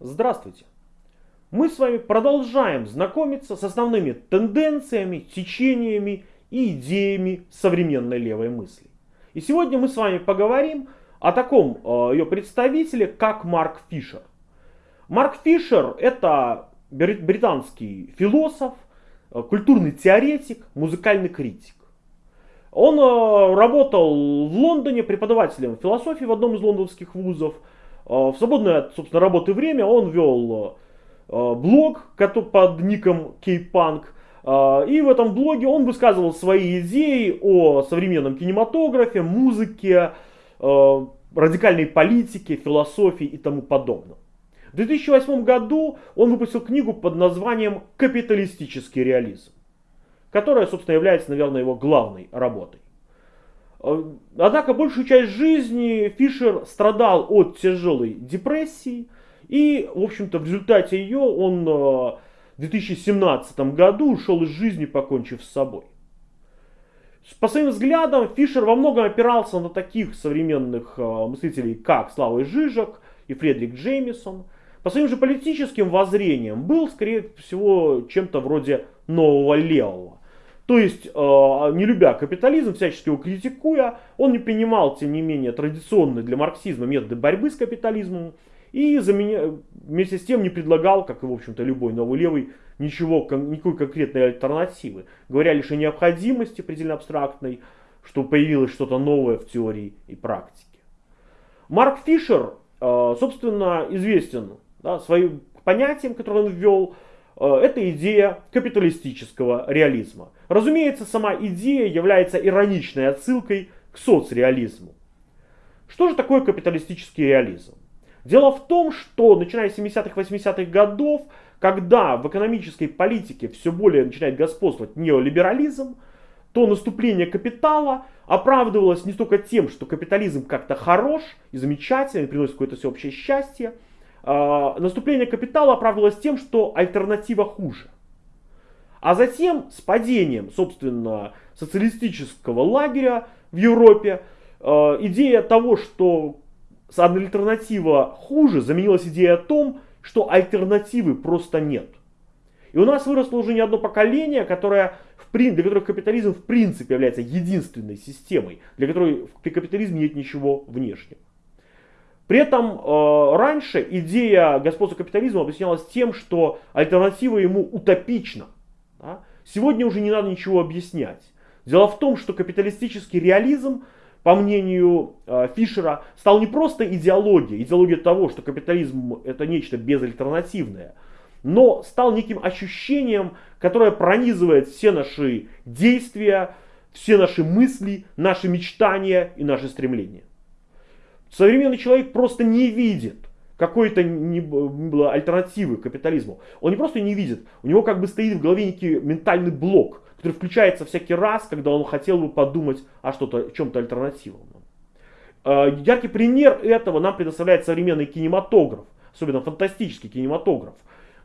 Здравствуйте! Мы с вами продолжаем знакомиться с основными тенденциями, течениями и идеями современной левой мысли. И сегодня мы с вами поговорим о таком э, ее представителе, как Марк Фишер. Марк Фишер это британский философ, э, культурный теоретик, музыкальный критик. Он э, работал в Лондоне преподавателем философии в одном из лондонских вузов. В свободное, собственно, работы время он вел блог под ником K-Punk. И в этом блоге он высказывал свои идеи о современном кинематографе, музыке, радикальной политике, философии и тому подобное. В 2008 году он выпустил книгу под названием «Капиталистический реализм», которая, собственно, является, наверное, его главной работой. Э, однако большую часть жизни Фишер страдал от тяжелой депрессии, и, в общем-то, в результате ее он э, в 2017 году ушел из жизни, покончив с собой. По своим взглядам, Фишер во многом опирался на таких современных э, мыслителей, как Слава Жижик и Фредерик Джеймисон. По своим же политическим воззрениям был, скорее всего, чем-то вроде нового левого. То есть, э, не любя капитализм, всячески его критикуя, он не принимал, тем не менее, традиционные для марксизма методы борьбы с капитализмом и вместе с тем не предлагал, как и, в общем-то, любой новый левый, ничего, никакой конкретной альтернативы. Говоря лишь о необходимости предельно абстрактной, что появилось что-то новое в теории и практике. Марк Фишер, э, собственно, известен да, своим понятием, которое он ввел, э, это идея капиталистического реализма. Разумеется, сама идея является ироничной отсылкой к соцреализму. Что же такое капиталистический реализм? Дело в том, что начиная с 70-х, 80-х годов, когда в экономической политике все более начинает господствовать неолиберализм, то наступление капитала оправдывалось не только тем, что капитализм как-то хорош и замечательный, приносит какое-то всеобщее счастье. А, наступление капитала оправдывалось тем, что альтернатива хуже. А затем с падением, собственно, социалистического лагеря в Европе, а, идея того, что альтернатива хуже, заменилась идея о том, что альтернативы просто нет. И у нас выросло уже не одно поколение, которое, в, для которых капитализм в принципе является единственной системой, для которой при капитализме нет ничего внешнего. При этом э, раньше идея господства капитализма объяснялась тем, что альтернатива ему утопична. Да? Сегодня уже не надо ничего объяснять. Дело в том, что капиталистический реализм по мнению э, Фишера, стал не просто идеологией, идеологией того, что капитализм это нечто безальтернативное, но стал неким ощущением, которое пронизывает все наши действия, все наши мысли, наши мечтания и наши стремления. Современный человек просто не видит какой-то не было альтернативы капитализму. Он не просто не видит, у него как бы стоит в голове некий ментальный блок, который включается всякий раз, когда он хотел бы подумать о что-то, чем-то альтернативном. Э, яркий пример этого нам предоставляет современный кинематограф, особенно фантастический кинематограф,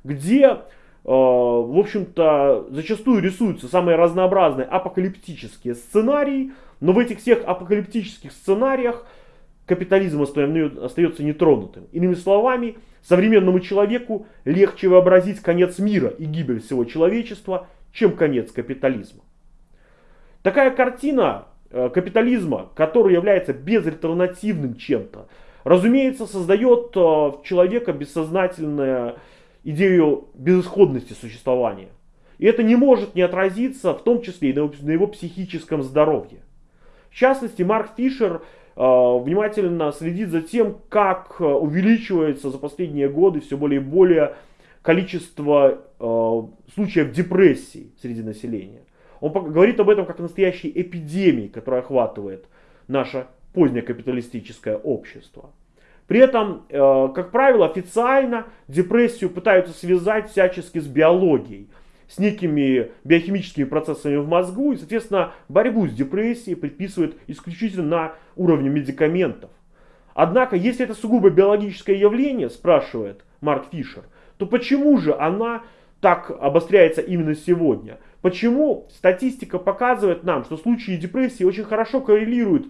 где, э, в общем-то, зачастую рисуются самые разнообразные апокалиптические сценарии, но в этих всех апокалиптических сценариях капитализм остается нетронутым. Иными словами, современному человеку легче вообразить конец мира и гибель всего человечества, чем конец капитализма. Такая картина э, капитализма, который является безальтернативным чем-то, разумеется, создает в э, человека бессознательную идею безысходности существования. И это не может не отразиться, в том числе и на его психическом здоровье. В частности, Марк Фишер внимательно следит за тем, как увеличивается за последние годы все более и более количество э, случаев депрессии среди населения. Он говорит об этом как о настоящей эпидемии, которая охватывает наше позднее капиталистическое общество. При этом, э, как правило, официально депрессию пытаются связать всячески с биологией, с некими биохимическими процессами в мозгу, и, соответственно, борьбу с депрессией предписывают исключительно на уровне медикаментов. Однако, если это сугубо биологическое явление, спрашивает Марк Фишер, то почему же она так обостряется именно сегодня? Почему статистика показывает нам, что случаи депрессии очень хорошо коррелируют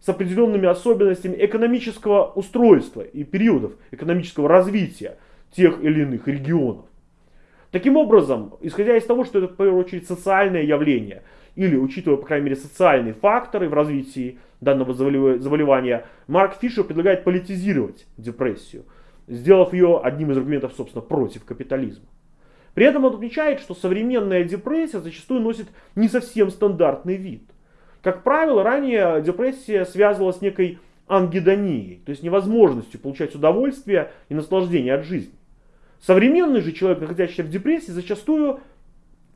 с определенными особенностями экономического устройства и периодов экономического развития, тех или иных регионов. Таким образом, исходя из того, что это в первую очередь социальное явление, или учитывая, по крайней мере, социальные факторы в развитии данного заболевания, Марк Фишер предлагает политизировать депрессию, сделав ее одним из аргументов, собственно, против капитализма. При этом он отмечает, что современная депрессия зачастую носит не совсем стандартный вид. Как правило, ранее депрессия связывалась с некой ангидонией, то есть невозможностью получать удовольствие и наслаждение от жизни. Современный же человек, находящийся в депрессии, зачастую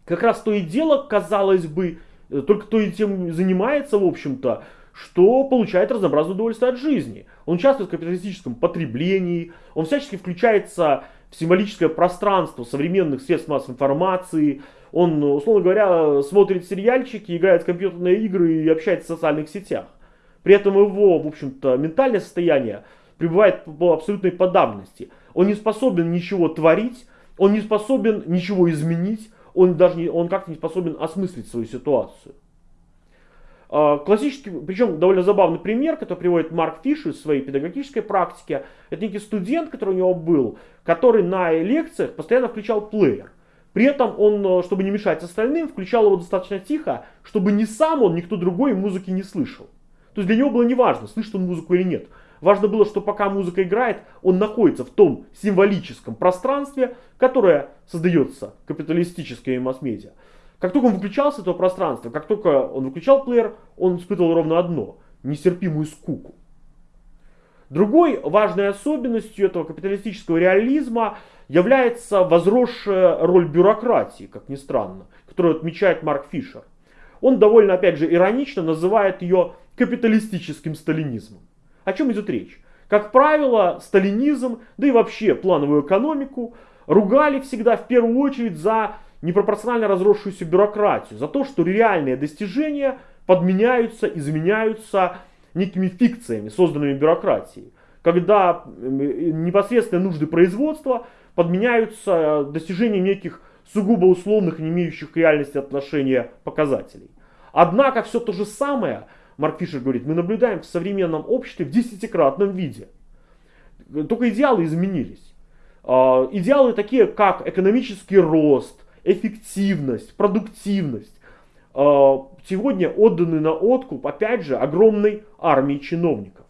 как раз то и дело, казалось бы, э, только то и тем занимается, в общем-то, что получает разнообразное удовольствие от жизни. Он участвует в капиталистическом потреблении, он всячески включается в символическое пространство современных средств массовой информации, он, условно говоря, смотрит сериальчики, играет в компьютерные игры и общается в социальных сетях. При этом его, в общем-то, ментальное состояние пребывает в абсолютной подавленности. Он не способен ничего творить, он не способен ничего изменить, он даже не, он как-то не способен осмыслить свою ситуацию. А, классический, причем довольно забавный пример, который приводит Марк Фишер из своей педагогической практики, это некий студент, который у него был, который на лекциях постоянно включал плеер. При этом он, э, чтобы не мешать остальным, включал его достаточно тихо, чтобы ни сам он, никто другой музыки не слышал. То есть для него было неважно, слышит он музыку или нет. Важно было, что пока музыка играет, он находится в том символическом пространстве, которое создается капиталистическими масс-медиа. Как только он выключался из этого пространства, как только он выключал плеер, он испытывал ровно одно – нестерпимую скуку. Другой важной особенностью этого капиталистического реализма является возросшая роль бюрократии, как ни странно, которую отмечает Марк Фишер. Он довольно, опять же, иронично называет ее капиталистическим сталинизмом. О чем идет речь? Как правило, сталинизм, да и вообще плановую экономику ругали всегда в первую очередь за непропорционально разросшуюся бюрократию, за то, что реальные достижения подменяются, изменяются некими фикциями, созданными бюрократией. Когда непосредственно нужды производства подменяются достижением неких сугубо условных, не имеющих к реальности отношения показателей. Однако все то же самое – Марк Фишер говорит, мы наблюдаем в современном обществе в десятикратном виде. Только идеалы изменились. А, идеалы такие, как экономический рост, эффективность, продуктивность, а, сегодня отданы на откуп, опять же, огромной армии чиновников.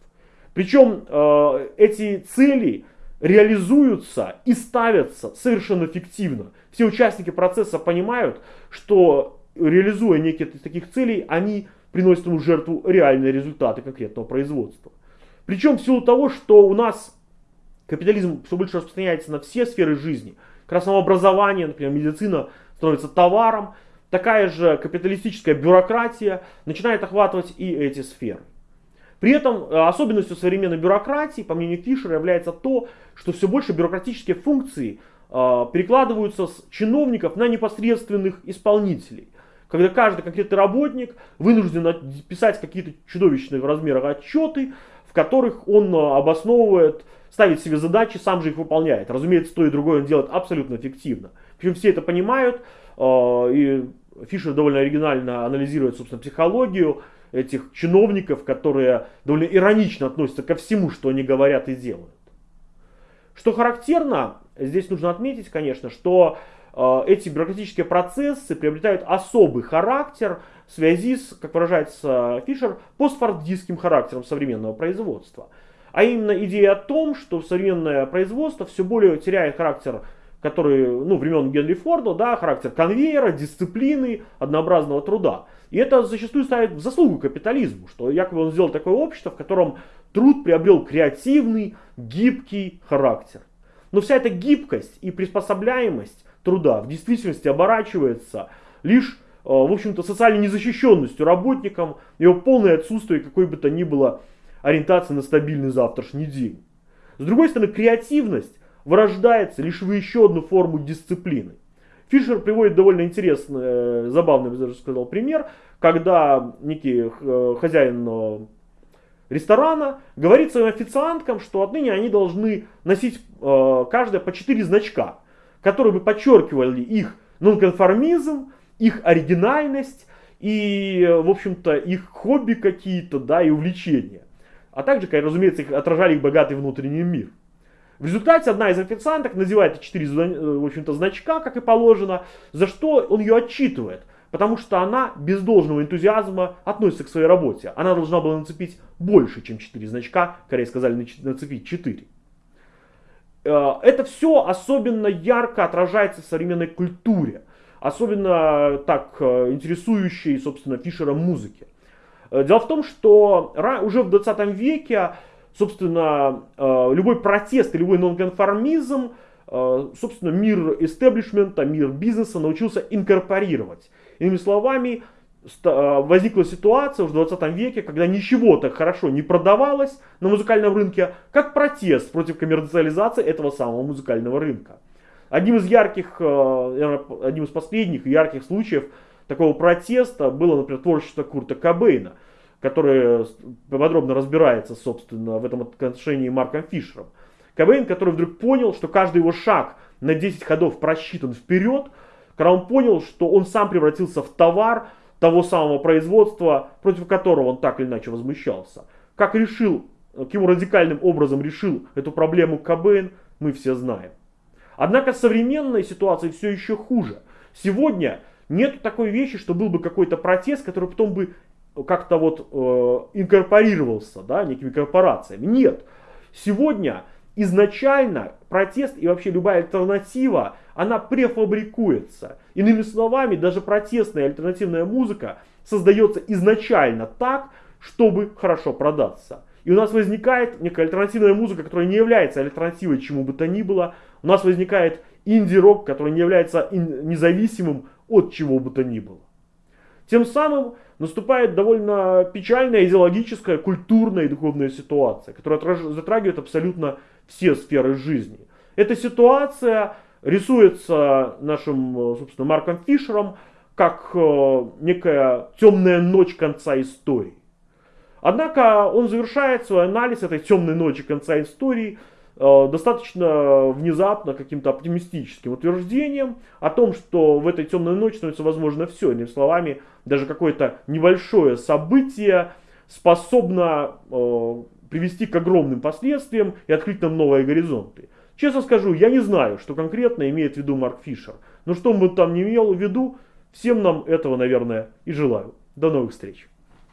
Причем а, эти цели реализуются и ставятся совершенно фиктивно. Все участники процесса понимают, что реализуя некие из таких целей, они приносит ему жертву реальные результаты конкретного производства. Причем в силу того, что у нас капитализм все больше распространяется на все сферы жизни, как раз образование, например, медицина становится товаром, такая же капиталистическая бюрократия начинает охватывать и эти сферы. При этом э, особенностью современной бюрократии, по мнению Фишера, является то, что все больше бюрократические функции э, перекладываются с чиновников на непосредственных исполнителей – когда каждый конкретный работник вынужден писать какие-то чудовищные в размерах отчеты, в которых он э, обосновывает, ставит себе задачи, сам же их выполняет. Разумеется, то и другое он делает абсолютно эффективно. Причем все это понимают, э, и Фишер довольно оригинально анализирует, собственно, психологию этих чиновников, которые довольно иронично относятся ко всему, что они говорят и делают. Что характерно, здесь нужно отметить, конечно, что эти бюрократические процессы приобретают особый характер в связи с, как выражается Фишер, постфордистским характером современного производства. А именно идея о том, что современное производство все более теряет характер который, ну, времен Генри Форда, да, характер конвейера, дисциплины, однообразного труда. И это зачастую ставит в заслугу капитализму, что якобы он сделал такое общество, в котором труд приобрел креативный, гибкий характер. Но вся эта гибкость и приспособляемость труда в действительности оборачивается лишь, э, в общем-то, социальной незащищенностью работникам, его полное отсутствие какой бы то ни было ориентации на стабильный завтрашний день. С другой стороны, креативность вырождается лишь в еще одну форму дисциплины. Фишер приводит довольно интересный, э, забавный, я даже сказал, пример, когда некий э, хозяин ресторана говорит своим официанткам, что отныне они должны носить каждая по 4 значка которые бы подчеркивали их нонконформизм, их оригинальность и, в общем-то, их хобби какие-то, да, и увлечения. А также, разумеется, их отражали их богатый внутренний мир. В результате одна из официанток надевает четыре э, в общем-то, значка, как и положено, за что он ее отчитывает. Потому что она без должного энтузиазма относится к своей работе. Она должна была нацепить больше, чем 4 значка. Корее сказали нацепить 4. Э, это все особенно ярко отражается в современной культуре. Особенно так э, интересующей, собственно, Фишера музыки. Дело в том, что уже в 20 веке собственно, э, любой протест любой нонконформизм, э, собственно, мир истеблишмента, мир бизнеса научился инкорпорировать. Иными словами, э, возникла ситуация в 20 веке, когда ничего так хорошо не продавалось на музыкальном рынке, как протест против коммерциализации этого самого музыкального рынка. Одним из ярких, одним из последних ярких случаев такого протеста было, например, творчество Курта Кобейна – который подробно разбирается, собственно, в этом отношении Марком Фишером. Кобейн, который вдруг понял, что каждый его шаг на 10 ходов просчитан вперед, когда он понял, что он сам превратился в товар того самого производства, против которого он так или иначе возмущался. Как решил, каким радикальным образом решил эту проблему Кобейн, мы все знаем. Однако современная ситуация все еще хуже. Сегодня нет такой вещи, что был бы какой-то протест, который потом бы как-то вот э, инкорпорировался да, некими корпорациями. Нет. Сегодня изначально протест и вообще любая альтернатива, она префабрикуется. Иными словами, даже протестная альтернативная музыка создается изначально так, чтобы хорошо продаться. И у нас возникает некая альтернативная музыка, которая не является альтернативой чему бы то ни было. У нас возникает инди-рок, который не является независимым от чего бы то ни было. Тем самым наступает довольно печальная идеологическая, культурная и духовная ситуация, которая затрагивает абсолютно все сферы жизни. Эта ситуация рисуется нашим, собственно, Марком Фишером как э, некая темная ночь конца истории. Однако он завершает свой анализ этой темной ночи конца истории Э, достаточно внезапно каким-то оптимистическим утверждением о том, что в этой темной ночи становится возможно все. Иными словами, даже какое-то небольшое событие способно э, привести к огромным последствиям и открыть нам новые горизонты. Честно скажу, я не знаю, что конкретно имеет в виду Марк Фишер. Но что бы там не имел в виду, всем нам этого, наверное, и желаю. До новых встреч.